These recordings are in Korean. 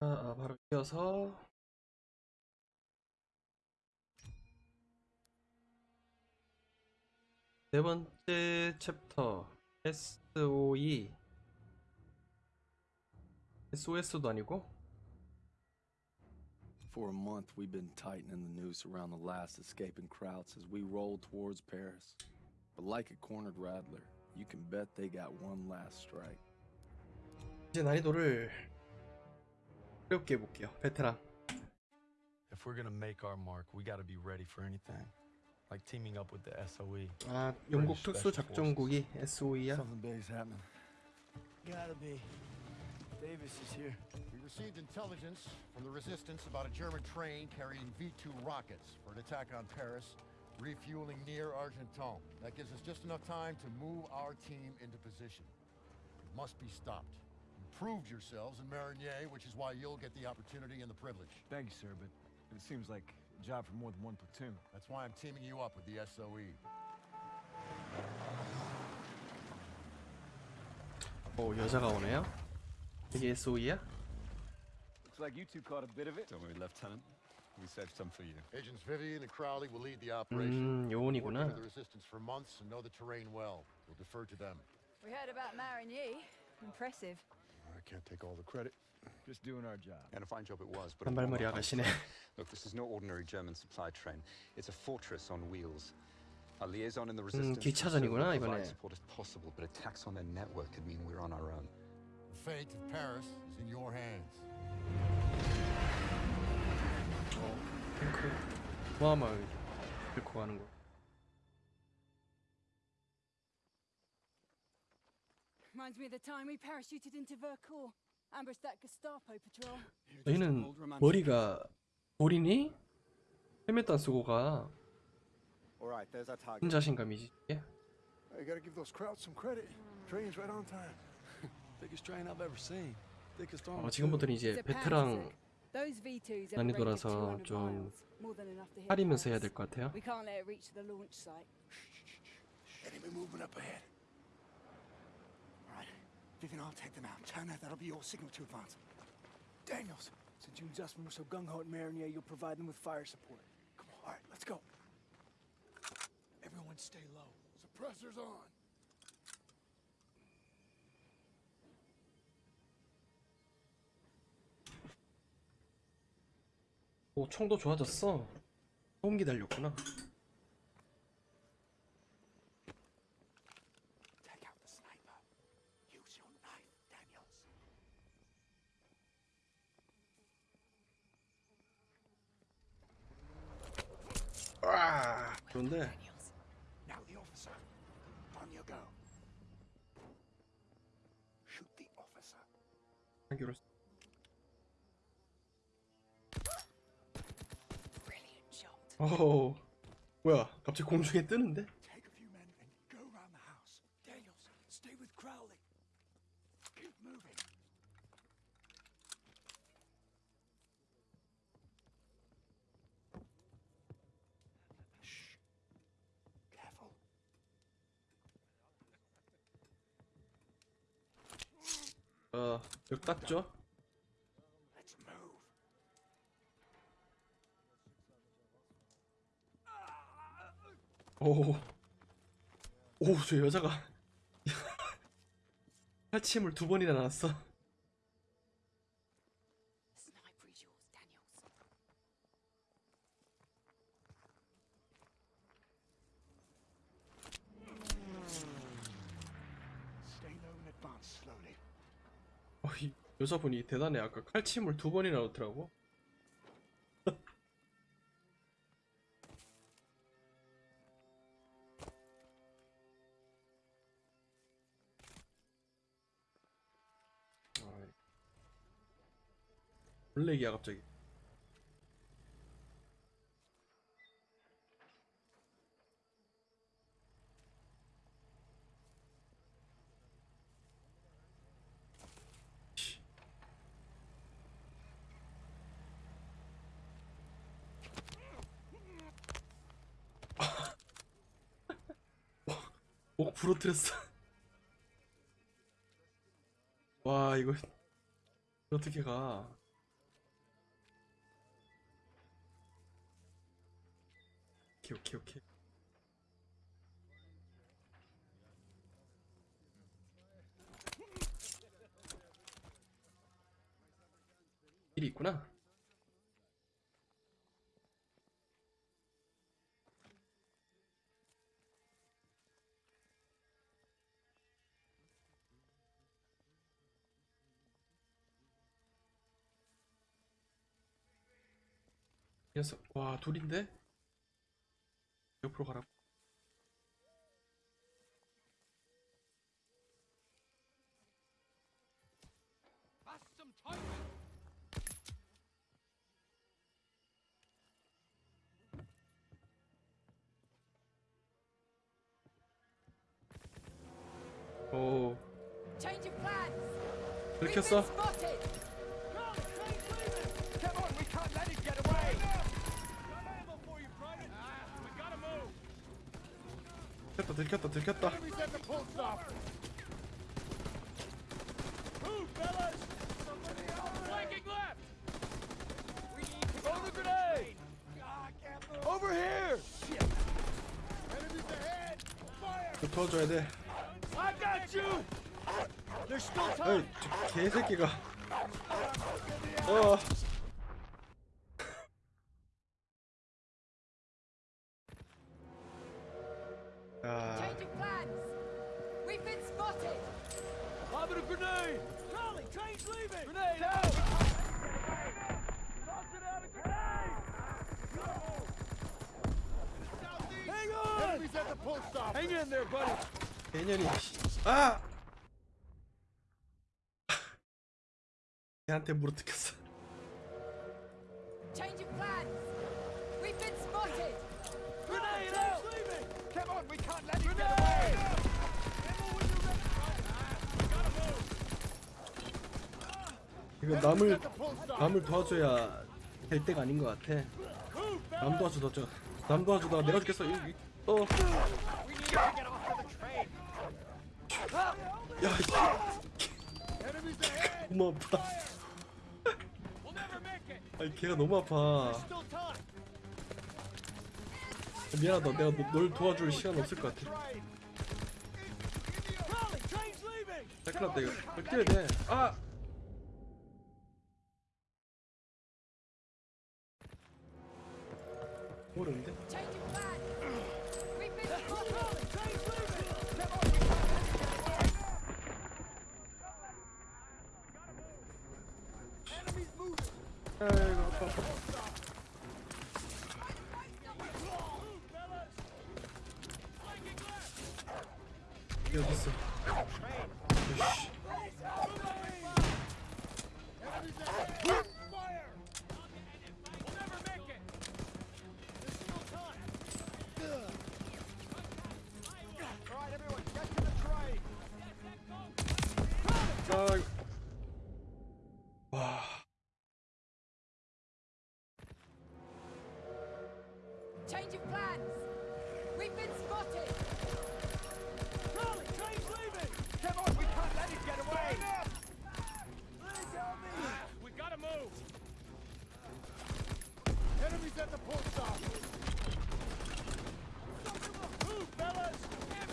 아, 아, 바로 이어서 네 번째 챕터 SOE SOS도 아니고 For a month, we've been tightening the noose around the last escaping Krauts as we roll towards Paris. But like a cornered rattler, you can bet they got one last strike. 이제 난이도를 어렵게 해볼게요 베테랑 If we're gonna make our mark, we gotta be ready for anything. Like teaming up with the E. SOE. 아 영국 특수 작전국이 SOE야 Something big's happening. Gotta be. Davis is here. We received intelligence from the resistance about a German train carrying V-2 rockets for an attack on Paris, refueling near Argenton. That gives us just enough time to move our team into position. It must be stopped. You proved yourselves in Marigny, which is why you'll get the opportunity and the privilege. Thank you, sir, but it seems like a job for more than one platoon. That's why I'm teaming you up with the E. SOE. 오 여자가 오네요 이게 SOE야? Looks like you two caught a bit of it. Don't worry, Lieutenant. We saved some for you. Agents Vivian and Crowley will lead the operation. 음 Worked 요원이구나 with the resistance for months and know the terrain well. We'll defer to them. We heard about Marigny. Impressive. I can't take all the credit. Just doing our job. And a fine job it was, but it 단발머리 won't 아가씨네 Look, this is no ordinary German supply train. It's a fortress on wheels. Our liaison in the resistance will 기차전이구나, certainly provide 이번에. support if possible, but attacks on their network could mean we're on our own. The fate of Paris is in your hands. 탱크 어마어마하게 들고 가는 거 Reminds me of the time we parachuted into Vercors, ambushed that Gestapo patrol. 너희는 머리가 돌이니? 헬멧도 안 쓰고 가 All right, there's our target. 혼자신감이지 이게? I gotta give those crowds some credit. Train's right on time. Biggest train I've ever seen. Thickest armor. 어, 지금부터는 이제 베테랑 Panzerg. Those V2s have a range of 난이도라서 200좀 할이면서 해야. 될 것 같아요 We can't let it reach the launch site. Enemy movement up ahead. All right, Vivian, I'll take them out. China, that'll be your signal to advance. Daniels, since you and Zussman were so gung-ho at Marinier, you'll provide them with fire support. Come on, all right, let's go. Everyone stay low. Suppressors on. 오 총도 좋아졌어 소음기 달렸구나 좋은데 Now the officer. On you go. Shoot the officer. 한기로 Brilliant shot. 오 뭐야 갑자기 공중에 뜨는데? 땄죠? Let's move. 오. 오, 저 여자가 팔침을 두 번이나 나왔어. 여자분이 대단해. 아까 칼침을 두 번이나 넣더라고. 아, 블랙이야 갑자기. 목 부러뜨렸어. 와 이거 어떻게 가? 오케이 오케이 오케이. 일이 있구나. 녀석 와 둘인데 옆으로 가라 오 들켰어 들켰다 들켰다 들켰다 도와줘야 돼! 저 개새끼가 어 Hang on! Enemies at the post office. Hang in there, buddy! 개년이 아 걔한테 물어뜯겼어 Change of plans. We've been spotted. Grenade out! leaving! Come on, we can't let 이거 남을 남을 도와줘야 될 때가 아닌 것 같아 남 도와줘 도와줘 남 도와주다가 내가 죽겠어 이, 이, 어. 야. 너무 아파. 아니 걔가 너무 아파. 미안하다. 내가 너, 널 도와줄 시간 없을 것 같아. 자, 큰일 났다 이거. 이거 뛰어야 돼. 아! 아파. 여기 어딨어?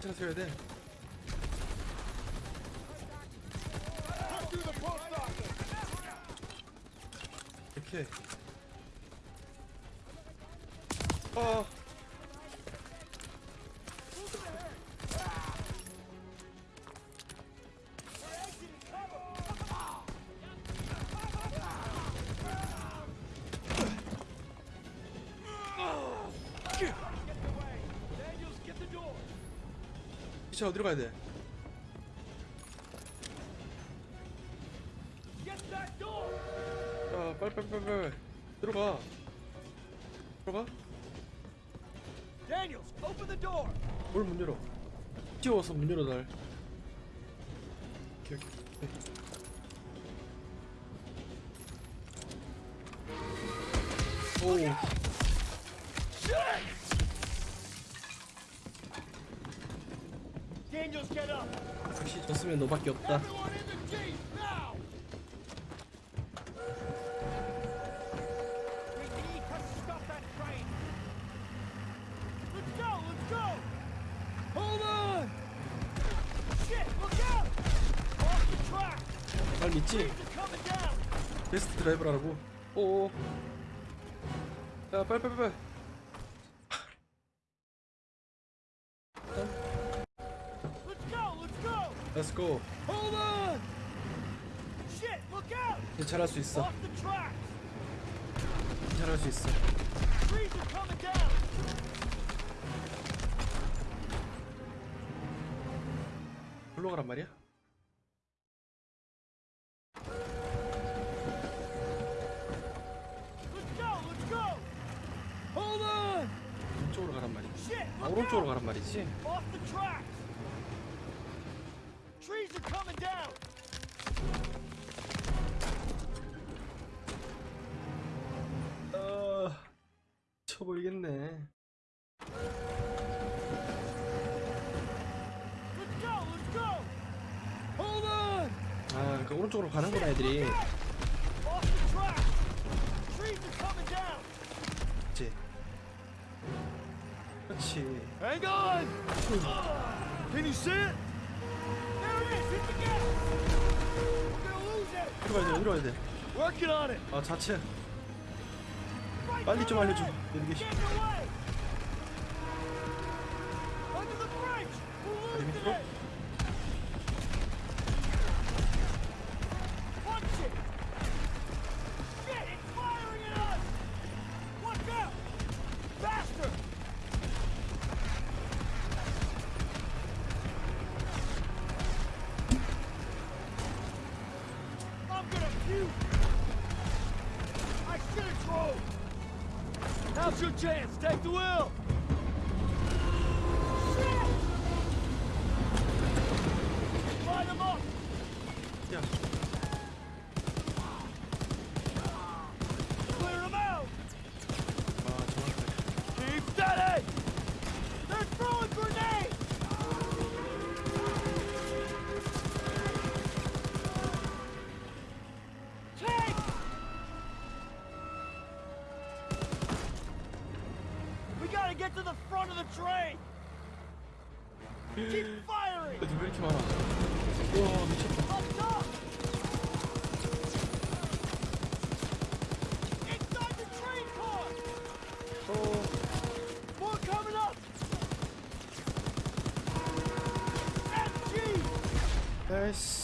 괜찮아 서야 돼. Cut through the post office. 이렇게. 시체 어디로 가야 돼? 야 빨리 빨리 빨리 빨리. 들어가. 들어가. Daniels, open the door! 뭘 문 열어? 뛰어와서 문 열어 날. 오케이, 오케이. 오 Daniels, get up! 졌으면 너밖에 없다! 날 믿지? 베스트 드라이버라고 오오 야 빨리 빨리 빨리 Let's go Hold on! Shit, look out! 잘할 수 있어 Off the track! 잘할 수 있어 Trees are coming down! 글로 가란 말이야? 이쪽으로 가란 말이지 아 오른쪽으로! 가란 말이지 Off the tracks! Trees are coming down! 아 쳐보이겠네 Let's go, let's go! Hold on! 아그 오른쪽으로 가는구나 애들이! 그렇지 그렇지 Hang on! Can you see it? 어디로 가야 돼 어디로 가야 it! 돼아 자체 빨리 좀 알려줘! We're 다리 밑으로 Now's your chance! Take the wheel! Shit! Them up! 야 에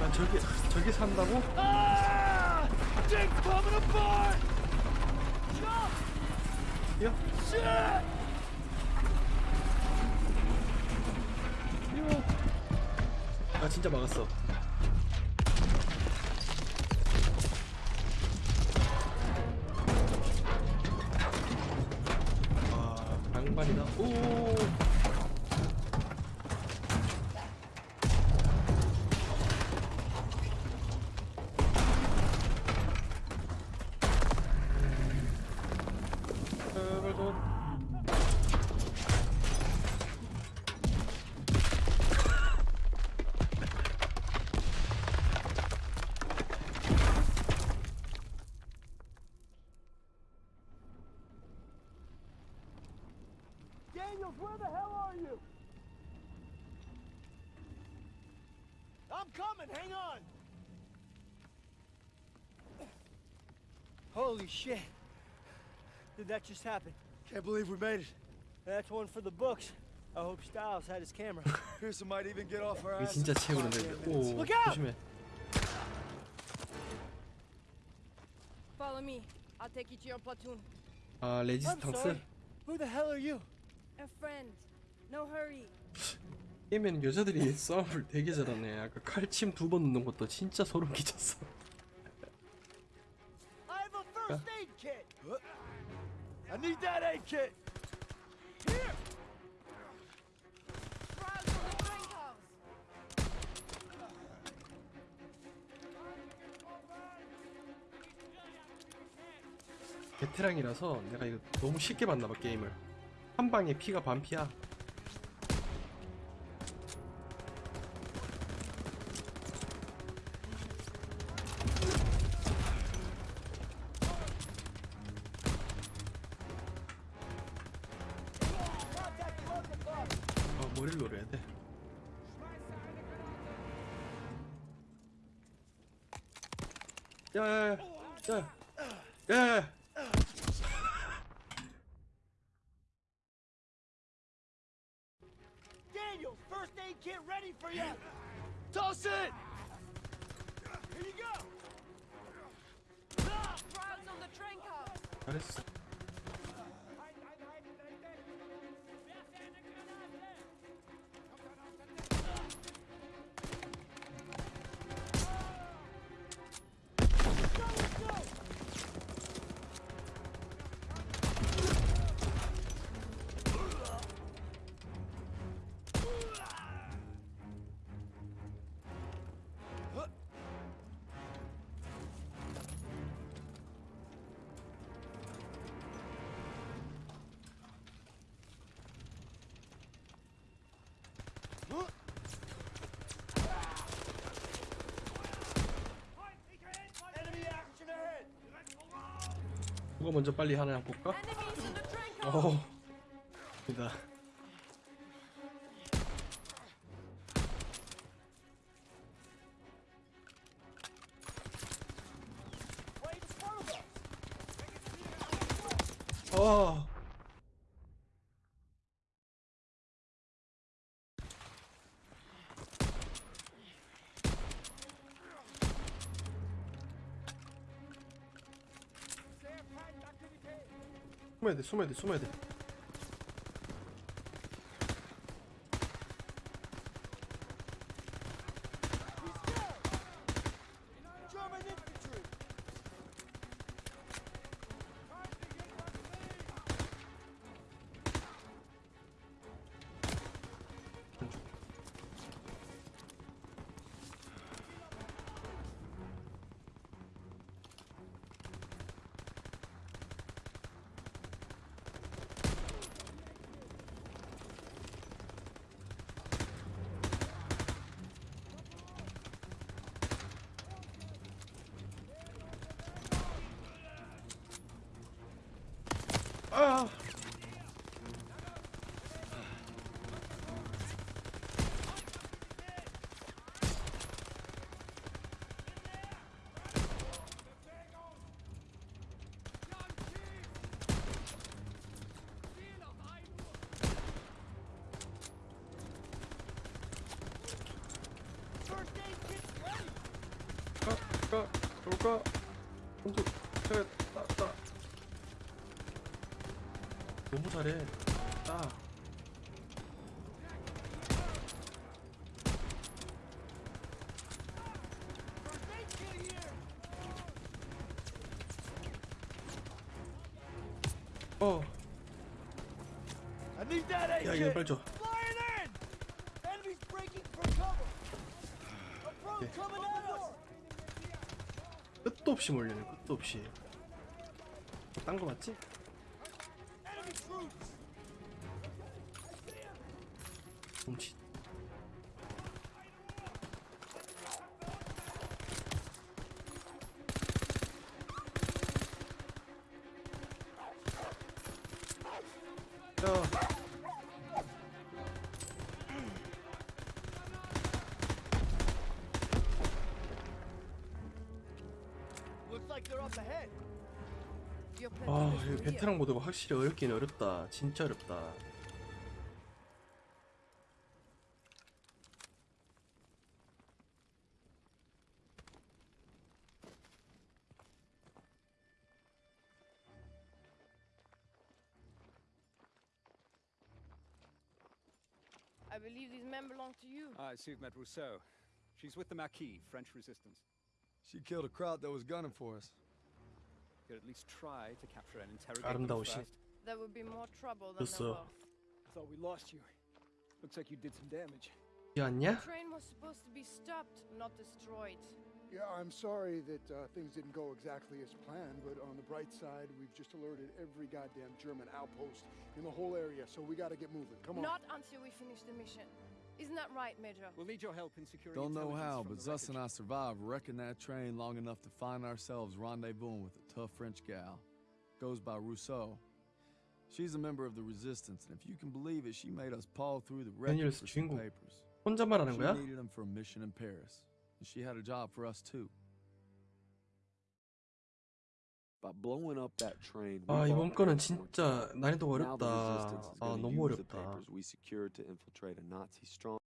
아 저기 저기 산다고? Ah! 뛰어 아 진짜 막았어 the hell are you? I'm coming. Hang on. Holy shit. Did that just happen? Can't believe we made it. That's one for the books. I hope Styles had his camera. Pearson might even get off our 이게 ass. 진짜 채우는데 오 Look out! 조심해 Follow me. I'll take you to your platoon. 아 I'm 레지스탕스 sorry. Who the hell are you? A friend. No hurry. 게임에는 여자들이 싸움을 되게 잘하네 아까 칼침 두 번 넣는 것도 진짜 소름 끼쳤어 I have a first aid kit. I need that aid kit. Here. Trials on the train cars. 베테랑이라서 내가 이거 너무 쉽게 봤나봐 게임을 한 방에 피가 반피야. 아 머리를 노려야 돼. 야야야 야야야. Daniel, ready for you. Toss it. Here you go. Ah, Trials on the train cars. 잘했 누가 먼저 빨리 하나 볼까? 어 이다. 어 숨어야 돼 숨어야 돼 숨어야 돼 German infantry. 아 First aid kit ready. 가, 가, 돌까? 공수, 그래, 따, 따. 너무 잘해. 따. 어, 야. 이거 빨리 줘. Flying 끝도 없이 몰리네, 끝도 없이. 딴 거 맞지? 훔치. 아 platoon is 이거 from here. 베테랑 모드가 확실히 어렵긴 어렵다 진짜 어렵다 I believe these men belong to you. I assume met Rousseau. She's with the Marquis, French resistance. She killed a crowd that was gunning for us. You'd at least try to capture and interrogate them first. There would be more trouble than there were. Thought we lost you. Looks like you did some damage. The train was supposed to be stopped, not destroyed. Yeah, I'm sorry that uh, things didn't go exactly as planned, but on the bright side, we've just alerted every goddamn German outpost in the whole area, so we gotta get moving. Come on. Not until we finish the mission. Isn't that right, Major? We'll need your help in securing Don't know how, but Zus and I survived wrecking that train long enough to find ourselves rendezvousing with tough French gal. Goes by Rousseau. She's a member of the resistance, and if you can believe it, she made us paw through the wreckage 매뉴얼스 for some 주인공 papers. 혼자 말하는 She 거야? needed them for a mission in Paris, and she had a job for us too. By blowing up that train, we 아 이번 bought 거는 back more 진짜 time. 난이도가 Now the resistance 어렵다 is 아 gonna 너무 use the 어렵다